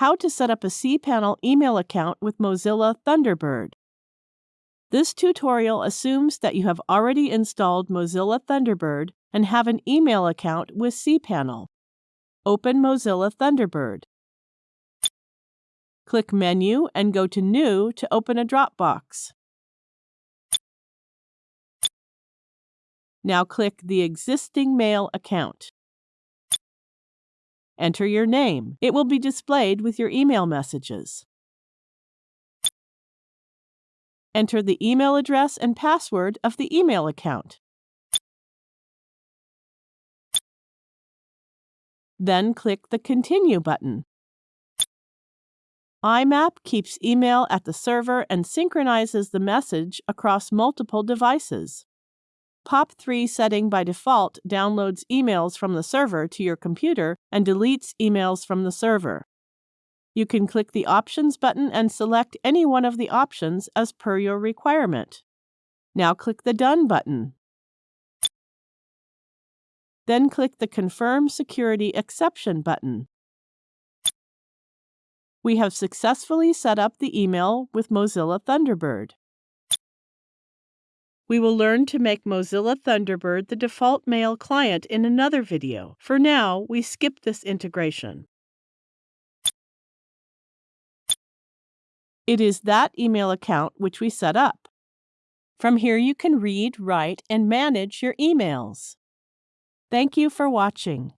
how to set up a cPanel email account with Mozilla Thunderbird. This tutorial assumes that you have already installed Mozilla Thunderbird and have an email account with cPanel. Open Mozilla Thunderbird. Click Menu and go to New to open a Dropbox. Now click the existing mail account. Enter your name. It will be displayed with your email messages. Enter the email address and password of the email account. Then click the Continue button. IMAP keeps email at the server and synchronizes the message across multiple devices. POP3 setting by default downloads emails from the server to your computer and deletes emails from the server. You can click the Options button and select any one of the options as per your requirement. Now click the Done button. Then click the Confirm Security Exception button. We have successfully set up the email with Mozilla Thunderbird. We will learn to make Mozilla Thunderbird the default mail client in another video. For now, we skip this integration. It is that email account which we set up. From here you can read, write, and manage your emails. Thank you for watching.